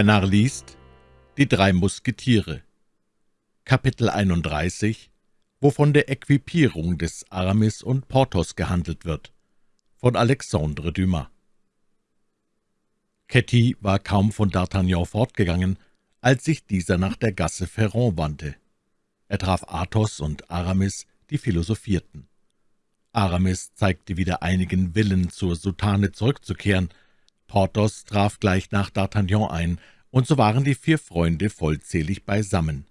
Der Narr liest Die drei Musketiere Kapitel 31 Wovon der Equipierung des Aramis und Porthos gehandelt wird von Alexandre Dumas Ketty war kaum von D'Artagnan fortgegangen, als sich dieser nach der Gasse Ferrand wandte. Er traf Athos und Aramis, die philosophierten. Aramis zeigte wieder einigen Willen, zur Soutane zurückzukehren, Porthos traf gleich nach D'Artagnan ein, und so waren die vier Freunde vollzählig beisammen.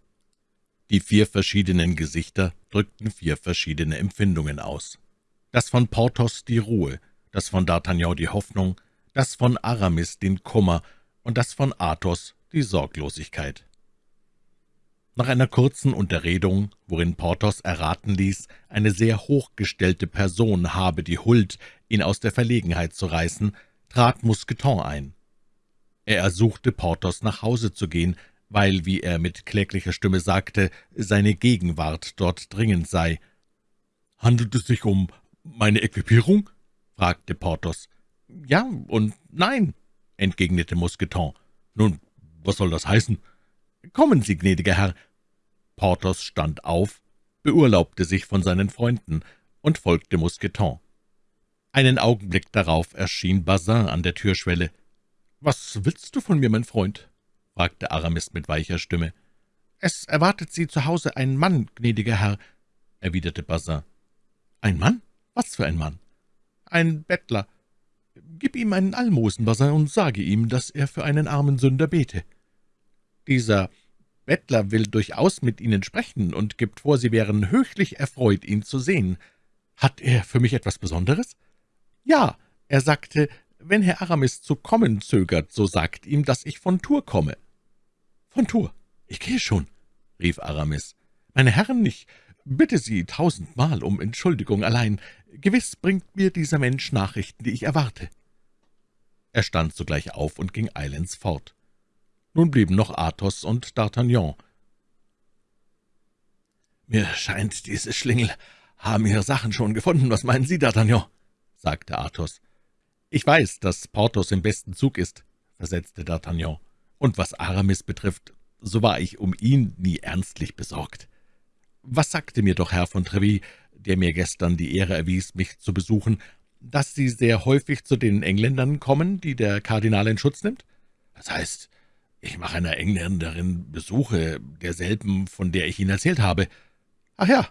Die vier verschiedenen Gesichter drückten vier verschiedene Empfindungen aus. Das von Porthos die Ruhe, das von D'Artagnan die Hoffnung, das von Aramis den Kummer und das von Athos die Sorglosigkeit. Nach einer kurzen Unterredung, worin Porthos erraten ließ, eine sehr hochgestellte Person habe die Huld, ihn aus der Verlegenheit zu reißen, trat Mousqueton ein. Er ersuchte Porthos, nach Hause zu gehen, weil, wie er mit kläglicher Stimme sagte, seine Gegenwart dort dringend sei. »Handelt es sich um meine Equipierung?« fragte Porthos. »Ja und nein«, entgegnete Mousqueton. »Nun, was soll das heißen?« »Kommen Sie, gnädiger Herr.« Porthos stand auf, beurlaubte sich von seinen Freunden und folgte Mousqueton. Einen Augenblick darauf erschien Bazin an der Türschwelle. »Was willst du von mir, mein Freund?« fragte Aramis mit weicher Stimme. »Es erwartet Sie zu Hause ein Mann, gnädiger Herr«, erwiderte Bazin. »Ein Mann? Was für ein Mann?« »Ein Bettler. Gib ihm einen Almosen, Bazin, und sage ihm, dass er für einen armen Sünder bete.« »Dieser Bettler will durchaus mit Ihnen sprechen und gibt vor, Sie wären höchlich erfreut, ihn zu sehen. Hat er für mich etwas Besonderes?« »Ja, er sagte, wenn Herr Aramis zu kommen zögert, so sagt ihm, dass ich von Tour komme.« »Von Tour? Ich gehe schon«, rief Aramis. »Meine Herren, ich bitte Sie tausendmal um Entschuldigung allein. Gewiss bringt mir dieser Mensch Nachrichten, die ich erwarte.« Er stand sogleich auf und ging eilends fort. Nun blieben noch Athos und D'Artagnan. »Mir scheint, diese Schlingel haben ihre Sachen schon gefunden. Was meinen Sie, D'Artagnan?« sagte Athos. »Ich weiß, dass Porthos im besten Zug ist«, versetzte D'Artagnan. »Und was Aramis betrifft, so war ich um ihn nie ernstlich besorgt. Was sagte mir doch Herr von Treville, der mir gestern die Ehre erwies, mich zu besuchen, dass Sie sehr häufig zu den Engländern kommen, die der Kardinal in Schutz nimmt? Das heißt, ich mache einer Engländerin Besuche, derselben, von der ich Ihnen erzählt habe. Ach ja,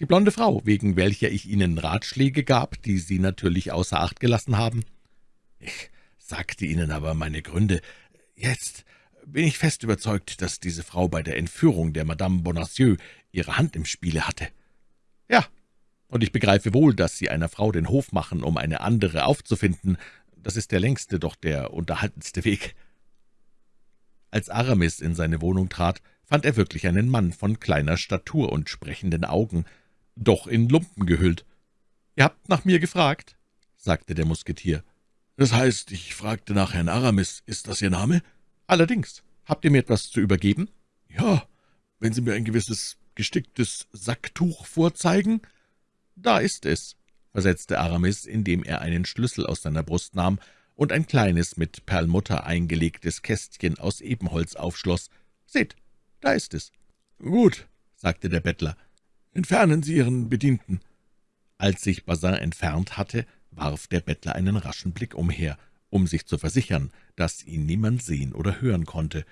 die blonde Frau, wegen welcher ich Ihnen Ratschläge gab, die Sie natürlich außer Acht gelassen haben. Ich sagte Ihnen aber meine Gründe. Jetzt bin ich fest überzeugt, dass diese Frau bei der Entführung der Madame Bonacieux ihre Hand im Spiele hatte. Ja, und ich begreife wohl, dass Sie einer Frau den Hof machen, um eine andere aufzufinden. Das ist der längste, doch der unterhaltendste Weg.« Als Aramis in seine Wohnung trat, fand er wirklich einen Mann von kleiner Statur und sprechenden Augen, doch in Lumpen gehüllt. »Ihr habt nach mir gefragt?« sagte der Musketier. »Das heißt, ich fragte nach Herrn Aramis. Ist das Ihr Name?« »Allerdings. Habt ihr mir etwas zu übergeben?« »Ja, wenn Sie mir ein gewisses gesticktes Sacktuch vorzeigen?« »Da ist es«, versetzte Aramis, indem er einen Schlüssel aus seiner Brust nahm und ein kleines, mit Perlmutter eingelegtes Kästchen aus Ebenholz aufschloss. »Seht, da ist es.« »Gut«, sagte der Bettler, »Entfernen Sie Ihren Bedienten.« Als sich Bazin entfernt hatte, warf der Bettler einen raschen Blick umher, um sich zu versichern, dass ihn niemand sehen oder hören konnte,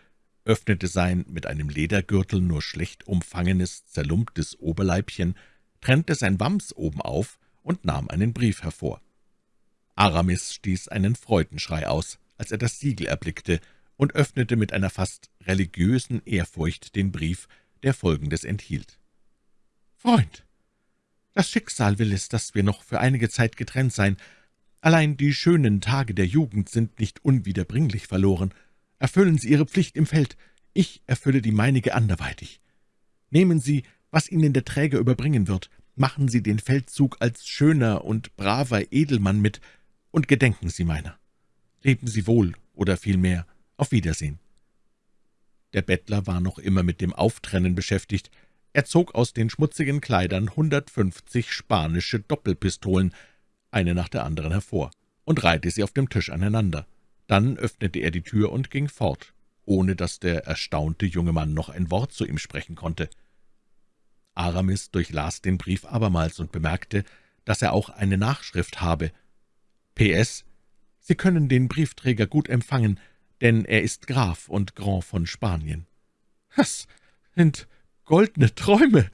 öffnete sein mit einem Ledergürtel nur schlecht umfangenes, zerlumptes Oberleibchen, trennte sein Wams oben auf und nahm einen Brief hervor. Aramis stieß einen Freudenschrei aus, als er das Siegel erblickte, und öffnete mit einer fast religiösen Ehrfurcht den Brief, der Folgendes enthielt. »Freund, das Schicksal will es, dass wir noch für einige Zeit getrennt sein. Allein die schönen Tage der Jugend sind nicht unwiederbringlich verloren. Erfüllen Sie Ihre Pflicht im Feld, ich erfülle die meinige anderweitig. Nehmen Sie, was Ihnen der Träger überbringen wird, machen Sie den Feldzug als schöner und braver Edelmann mit und gedenken Sie meiner. Leben Sie wohl, oder vielmehr auf Wiedersehen.« Der Bettler war noch immer mit dem Auftrennen beschäftigt, er zog aus den schmutzigen Kleidern hundertfünfzig spanische Doppelpistolen, eine nach der anderen hervor, und reihte sie auf dem Tisch aneinander. Dann öffnete er die Tür und ging fort, ohne dass der erstaunte junge Mann noch ein Wort zu ihm sprechen konnte. Aramis durchlas den Brief abermals und bemerkte, dass er auch eine Nachschrift habe. P.S. Sie können den Briefträger gut empfangen, denn er ist Graf und Grand von Spanien. »Das sind goldene Träume«,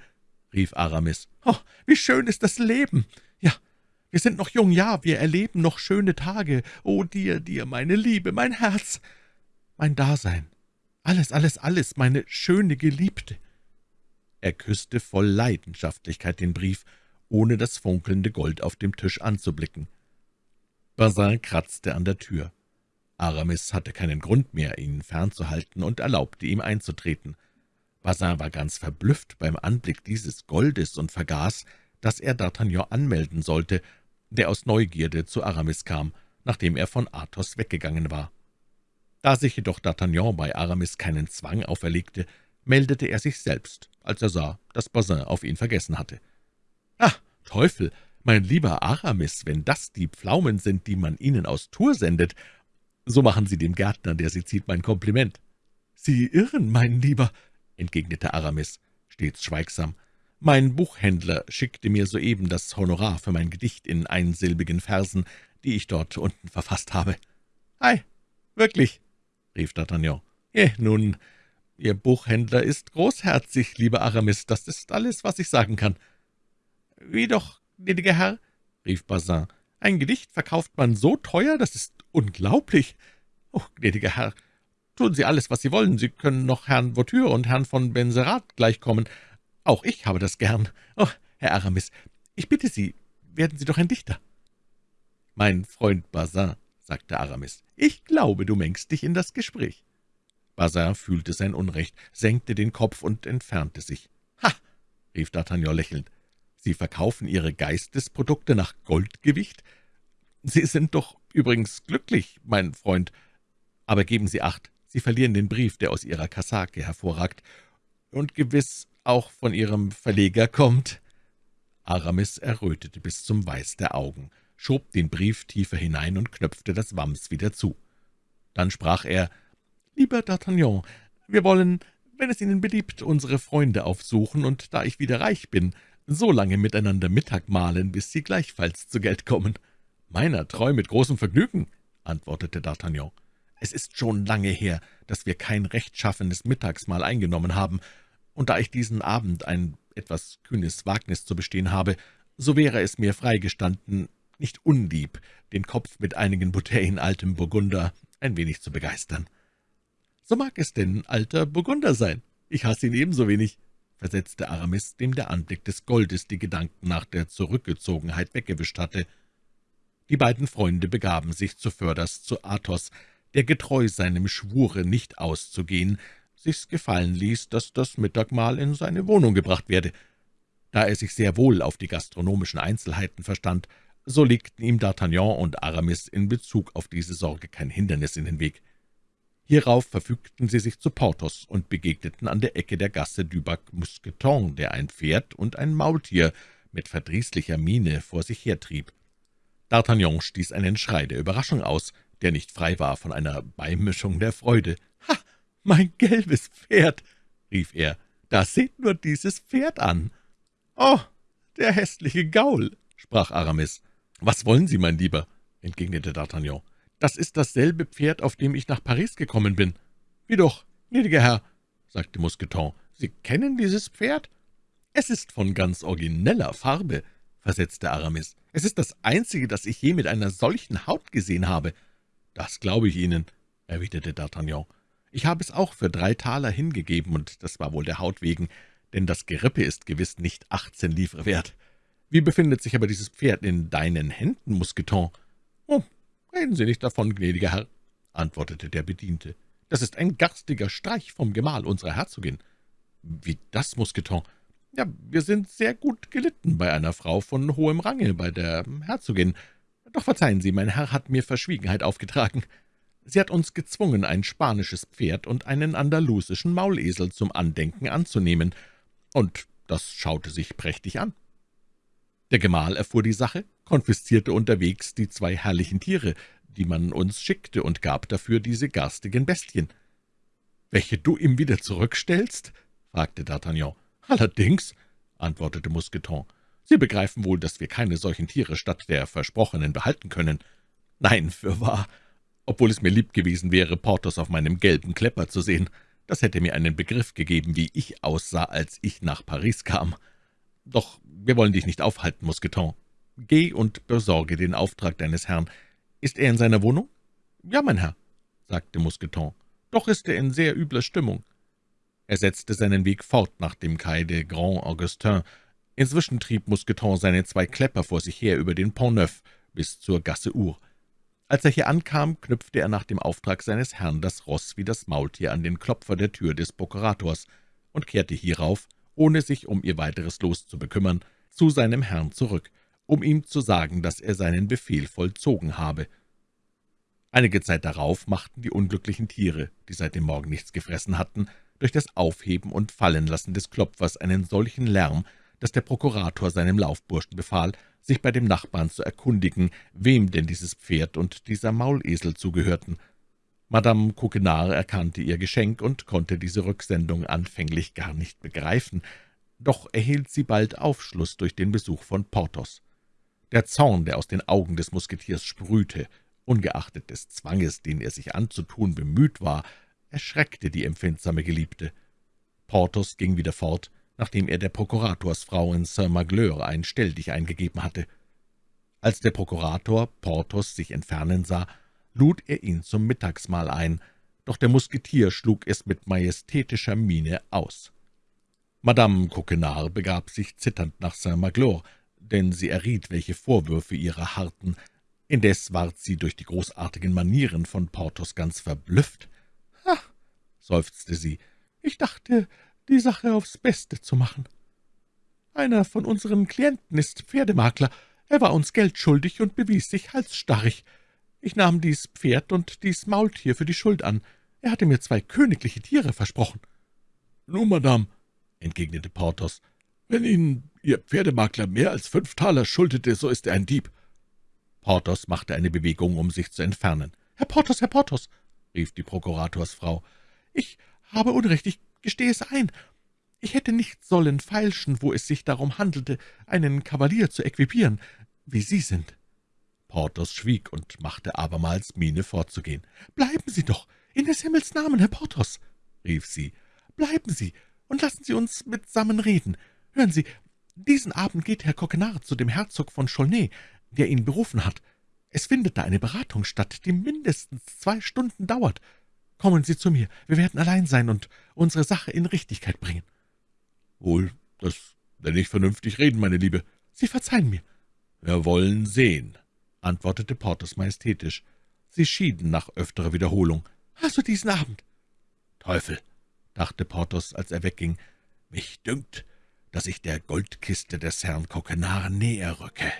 rief Aramis. »Oh, wie schön ist das Leben! Ja, wir sind noch jung, ja, wir erleben noch schöne Tage. Oh, dir, dir, meine Liebe, mein Herz, mein Dasein, alles, alles, alles, meine schöne Geliebte!« Er küsste voll Leidenschaftlichkeit den Brief, ohne das funkelnde Gold auf dem Tisch anzublicken. Bazin kratzte an der Tür. Aramis hatte keinen Grund mehr, ihn fernzuhalten und erlaubte ihm einzutreten. Bazin war ganz verblüfft beim Anblick dieses Goldes und vergaß, dass er D'Artagnan anmelden sollte, der aus Neugierde zu Aramis kam, nachdem er von Athos weggegangen war. Da sich jedoch D'Artagnan bei Aramis keinen Zwang auferlegte, meldete er sich selbst, als er sah, dass Bazin auf ihn vergessen hatte. »Ah, Teufel, mein lieber Aramis, wenn das die Pflaumen sind, die man Ihnen aus Tours sendet, so machen Sie dem Gärtner, der Sie zieht, mein Kompliment.« »Sie irren, mein Lieber«, entgegnete Aramis, stets schweigsam. »Mein Buchhändler schickte mir soeben das Honorar für mein Gedicht in einsilbigen Versen, die ich dort unten verfasst habe.« »Ei, wirklich?« rief D'Artagnan. »Je, nun, Ihr Buchhändler ist großherzig, lieber Aramis, das ist alles, was ich sagen kann.« »Wie doch, gnädiger Herr?« rief Bazin. »Ein Gedicht verkauft man so teuer, das ist unglaublich. Oh, gnädiger Herr, tun Sie alles, was Sie wollen. Sie können noch Herrn Voiture und Herrn von Benserat gleichkommen. Auch ich habe das gern. Oh, Herr Aramis, ich bitte Sie, werden Sie doch ein Dichter.« »Mein Freund Bazin«, sagte Aramis, »ich glaube, du mengst dich in das Gespräch.« Bazin fühlte sein Unrecht, senkte den Kopf und entfernte sich. »Ha!« rief D'Artagnan lächelnd, »Sie verkaufen Ihre Geistesprodukte nach Goldgewicht? Sie sind doch übrigens glücklich, mein Freund. Aber geben Sie acht, Sie verlieren den Brief, der aus Ihrer Kasake hervorragt und gewiss auch von Ihrem Verleger kommt.« Aramis errötete bis zum Weiß der Augen, schob den Brief tiefer hinein und knöpfte das Wams wieder zu. Dann sprach er, »Lieber D'Artagnan, wir wollen, wenn es Ihnen beliebt, unsere Freunde aufsuchen, und da ich wieder reich bin, so lange miteinander Mittag mahlen, bis Sie gleichfalls zu Geld kommen.« »Meiner Treu mit großem Vergnügen«, antwortete D'Artagnan. »Es ist schon lange her, dass wir kein rechtschaffenes Mittagsmahl eingenommen haben, und da ich diesen Abend ein etwas kühnes Wagnis zu bestehen habe, so wäre es mir freigestanden, nicht unlieb, den Kopf mit einigen Bouteillen altem Burgunder ein wenig zu begeistern.« »So mag es denn alter Burgunder sein. Ich hasse ihn ebenso wenig«, versetzte Aramis, dem der Anblick des Goldes die Gedanken nach der Zurückgezogenheit weggewischt hatte. Die beiden Freunde begaben sich zuvörderst zu Athos, der getreu seinem Schwure, nicht auszugehen, sich's gefallen ließ, dass das Mittagmahl in seine Wohnung gebracht werde. Da er sich sehr wohl auf die gastronomischen Einzelheiten verstand, so legten ihm D'Artagnan und Aramis in Bezug auf diese Sorge kein Hindernis in den Weg. Hierauf verfügten sie sich zu Porthos und begegneten an der Ecke der Gasse du Bac Mousqueton, der ein Pferd und ein Maultier mit verdrießlicher Miene vor sich hertrieb. D'Artagnan stieß einen Schrei der Überraschung aus, der nicht frei war von einer Beimischung der Freude. »Ha, mein gelbes Pferd«, rief er, »da seht nur dieses Pferd an!« »Oh, der hässliche Gaul«, sprach Aramis. »Was wollen Sie, mein Lieber?« entgegnete D'Artagnan. »Das ist dasselbe Pferd, auf dem ich nach Paris gekommen bin.« »Wie doch, gnädiger Herr«, sagte Mousqueton, »Sie kennen dieses Pferd?« »Es ist von ganz origineller Farbe«, versetzte Aramis. »Es ist das einzige, das ich je mit einer solchen Haut gesehen habe.« »Das glaube ich Ihnen«, erwiderte D'Artagnan. »Ich habe es auch für drei Taler hingegeben, und das war wohl der Haut wegen, denn das Gerippe ist gewiss nicht achtzehn Livre wert. Wie befindet sich aber dieses Pferd in deinen Händen, Mousqueton?« »Oh, reden Sie nicht davon, gnädiger Herr«, antwortete der Bediente. »Das ist ein garstiger Streich vom Gemahl unserer Herzogin.« »Wie das, Mousqueton?« »Ja, wir sind sehr gut gelitten bei einer Frau von hohem Range, bei der Herzogin. Doch verzeihen Sie, mein Herr hat mir Verschwiegenheit aufgetragen. Sie hat uns gezwungen, ein spanisches Pferd und einen andalusischen Maulesel zum Andenken anzunehmen, und das schaute sich prächtig an. Der Gemahl erfuhr die Sache, konfiszierte unterwegs die zwei herrlichen Tiere, die man uns schickte, und gab dafür diese garstigen Bestien. welche du ihm wieder zurückstellst?« fragte D'Artagnan. »Allerdings«, antwortete Mousqueton, »Sie begreifen wohl, dass wir keine solchen Tiere statt der versprochenen behalten können.« »Nein, fürwahr, obwohl es mir lieb gewesen wäre, Porthos auf meinem gelben Klepper zu sehen. Das hätte mir einen Begriff gegeben, wie ich aussah, als ich nach Paris kam. Doch wir wollen dich nicht aufhalten, Mousqueton. Geh und besorge den Auftrag deines Herrn. Ist er in seiner Wohnung?« »Ja, mein Herr«, sagte Mousqueton. »Doch ist er in sehr übler Stimmung.« Er setzte seinen Weg fort nach dem Quai de Grand Augustin. Inzwischen trieb Mousqueton seine zwei Klepper vor sich her über den Pont Neuf bis zur Gasse Our. Als er hier ankam, knüpfte er nach dem Auftrag seines Herrn das Ross wie das Maultier an den Klopfer der Tür des Prokurators und kehrte hierauf, ohne sich um ihr weiteres Los zu bekümmern, zu seinem Herrn zurück, um ihm zu sagen, dass er seinen Befehl vollzogen habe. Einige Zeit darauf machten die unglücklichen Tiere, die seit dem Morgen nichts gefressen hatten, durch das Aufheben und Fallenlassen des Klopfers einen solchen Lärm, dass der Prokurator seinem Laufburschen befahl, sich bei dem Nachbarn zu erkundigen, wem denn dieses Pferd und dieser Maulesel zugehörten. Madame Coquenard erkannte ihr Geschenk und konnte diese Rücksendung anfänglich gar nicht begreifen, doch erhielt sie bald Aufschluss durch den Besuch von Porthos. Der Zorn, der aus den Augen des Musketiers sprühte, ungeachtet des Zwanges, den er sich anzutun bemüht war, erschreckte die empfindsame Geliebte. Porthos ging wieder fort, nachdem er der Prokuratorsfrau in Saint-Magleur ein Stelldich eingegeben hatte. Als der Prokurator Porthos sich entfernen sah, lud er ihn zum Mittagsmahl ein, doch der Musketier schlug es mit majestätischer Miene aus. Madame Coquenard begab sich zitternd nach Saint-Magloire, denn sie erriet, welche Vorwürfe ihrer harrten. Indes ward sie durch die großartigen Manieren von Porthos ganz verblüfft. »Ach«, seufzte sie, »ich dachte, die Sache aufs Beste zu machen. Einer von unseren Klienten ist Pferdemakler. Er war uns Geld schuldig und bewies sich halsstarrig. Ich nahm dies Pferd und dies Maultier für die Schuld an. Er hatte mir zwei königliche Tiere versprochen.« »Nun, Madame«, entgegnete Porthos, »wenn Ihnen Ihr Pferdemakler mehr als fünf Taler schuldete, so ist er ein Dieb.« Porthos machte eine Bewegung, um sich zu entfernen. »Herr Porthos, Herr Porthos«, rief die Prokuratorsfrau, »ich habe Unrecht, ich gestehe es ein. Ich hätte nicht sollen feilschen, wo es sich darum handelte, einen Kavalier zu equipieren, wie Sie sind.« Porthos schwieg und machte abermals Miene fortzugehen. »Bleiben Sie doch, in des Himmels Namen, Herr Porthos«, rief sie. »Bleiben Sie und lassen Sie uns mitsammen reden. Hören Sie, diesen Abend geht Herr Coquenard zu dem Herzog von Chaulnay, der ihn berufen hat. Es findet da eine Beratung statt, die mindestens zwei Stunden dauert. Kommen Sie zu mir, wir werden allein sein und unsere Sache in Richtigkeit bringen.« »Wohl, das werde ich vernünftig reden, meine Liebe.« »Sie verzeihen mir.« »Wir wollen sehen«, antwortete Porthos majestätisch. Sie schieden nach öfterer Wiederholung. »Also diesen Abend.« »Teufel«, dachte Porthos, als er wegging, »mich dünkt, dass ich der Goldkiste des Herrn Coquenard näher rücke.«